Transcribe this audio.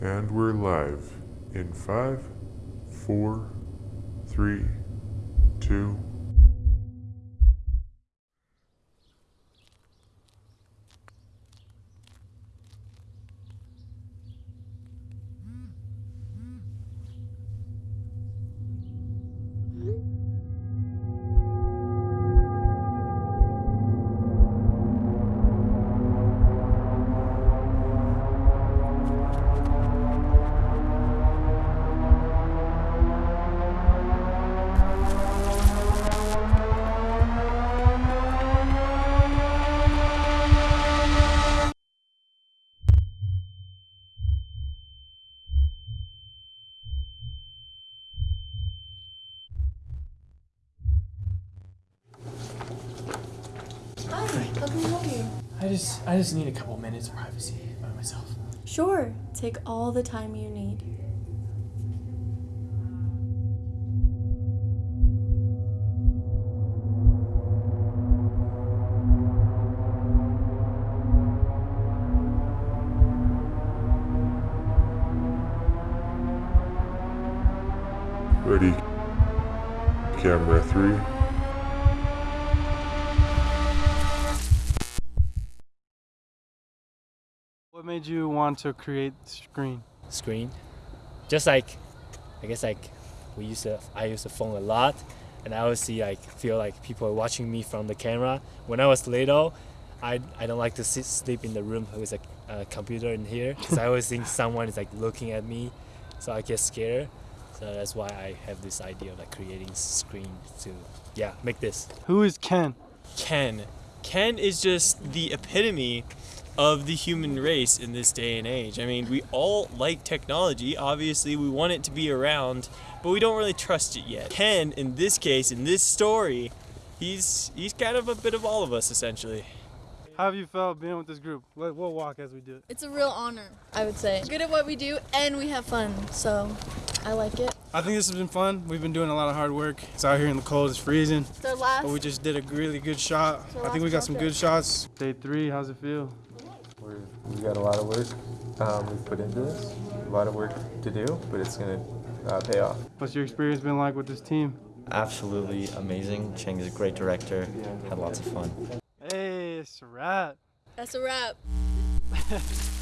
And we're live in five, four, three, two. I just I just need a couple minutes of privacy by myself. Sure, take all the time you need. Ready. Camera three. Made you want to create Screen? Screen. Just like I guess like we use the I use the phone a lot and I always see like feel like people are watching me from the camera. When I was little, I, I don't like to sit, sleep in the room with a, a computer in here because I always think someone is like looking at me, so I get scared. So that's why I have this idea of like creating screen to yeah make this. Who is Ken? Ken. Ken is just the epitome of the human race in this day and age. I mean, we all like technology. Obviously, we want it to be around, but we don't really trust it yet. Ken, in this case, in this story, he's he's kind of a bit of all of us essentially. How have you felt being with this group? We'll walk as we do it. It's a real honor, I would say. Good at what we do, and we have fun, so I like it. I think this has been fun. We've been doing a lot of hard work. It's out here in the cold, it's freezing, It's our last. but we just did a really good shot. I think we last got some good shots. Day three, how's it feel? We're, we got a lot of work um, we've put into this, a lot of work to do, but it's gonna uh, pay off. What's your experience been like with this team? Absolutely amazing. Cheng is a great director. Had lots of fun. Hey, it's a wrap. That's a wrap.